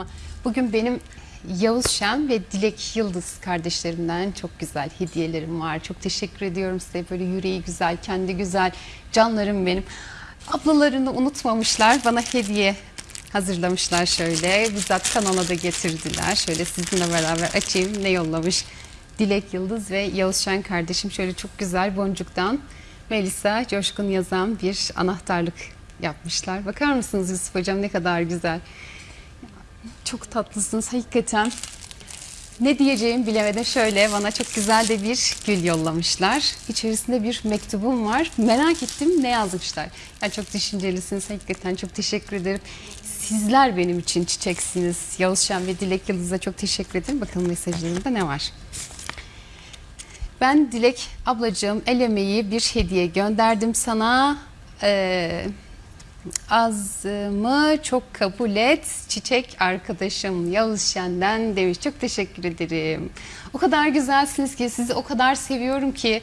ama bugün benim Yavuz Şen ve Dilek Yıldız kardeşlerimden çok güzel hediyelerim var. Çok teşekkür ediyorum size. Böyle yüreği güzel, kendi güzel canlarım benim. Ablalarını unutmamışlar. Bana hediye hazırlamışlar şöyle. Bizzat kanala da getirdiler. Şöyle sizinle beraber açayım. Ne yollamış? Dilek Yıldız ve Yavuz Şen kardeşim şöyle çok güzel boncuktan Melisa Coşkun yazan bir anahtarlık yapmışlar. Bakar mısınız Yusuf Hocam ne kadar güzel. Çok tatlısınız hakikaten. Ne diyeceğimi bilemedim. Şöyle bana çok güzel de bir gül yollamışlar. İçerisinde bir mektubum var. Merak ettim ne yazmışlar. Yani çok düşüncelisiniz. Hakikaten çok teşekkür ederim. Sizler benim için çiçeksiniz. Yavuz ve Dilek Yıldız'a çok teşekkür ederim. Bakalım mesajlarında ne var? Ben Dilek ablacığım el emeği bir hediye gönderdim sana. Ee, azımı çok kabul et. Çiçek arkadaşım Yavuz Şen'den demiş. Çok teşekkür ederim. O kadar güzelsiniz ki sizi o kadar seviyorum ki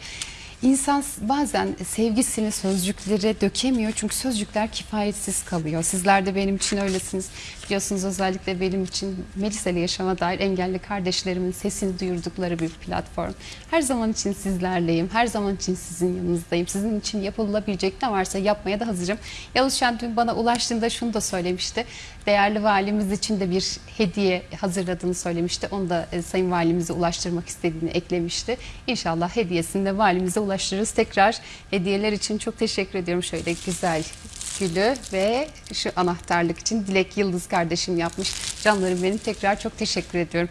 insan bazen sevgisini sözcüklere dökemiyor. Çünkü sözcükler kifayetsiz kalıyor. Sizler de benim için öylesiniz. Biliyorsunuz özellikle benim için Melisa ile yaşama dair engelli kardeşlerimin sesini duyurdukları bir platform. Her zaman için sizlerleyim. Her zaman için sizin yanınızdayım. Sizin için yapılabilecek ne varsa yapmaya da hazırım. Yavuz Şen dün bana ulaştığında şunu da söylemişti. Değerli valimiz için de bir hediye hazırladığını söylemişti. Onu da e, Sayın Valimize ulaştırmak istediğini eklemişti. İnşallah hediyesini de valimize ulaştırırız. Tekrar hediyeler için çok teşekkür ediyorum. Şöyle güzel gülü ve şu anahtarlık için Dilek Yıldız kardeşim yapmış. Canlarım benim tekrar çok teşekkür ediyorum.